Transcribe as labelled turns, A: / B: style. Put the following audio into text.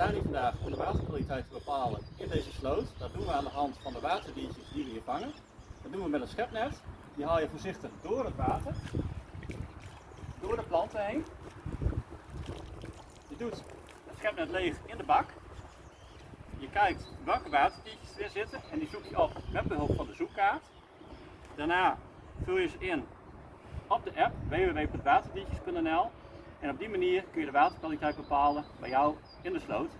A: staan hier vandaag de waterkwaliteit te bepalen in deze sloot. Dat doen we aan de hand van de waterdiertjes die we hier vangen. Dat doen we met een schepnet. Die haal je voorzichtig door het water, door de planten heen. Je doet het schepnet leeg in de bak. Je kijkt welke waterdiertjes er zitten en die zoek je op met behulp van de zoekkaart. Daarna vul je ze in op de app www.waterdiertjes.nl en op die manier kun je de waterkwaliteit bepalen bij jou in de sloot.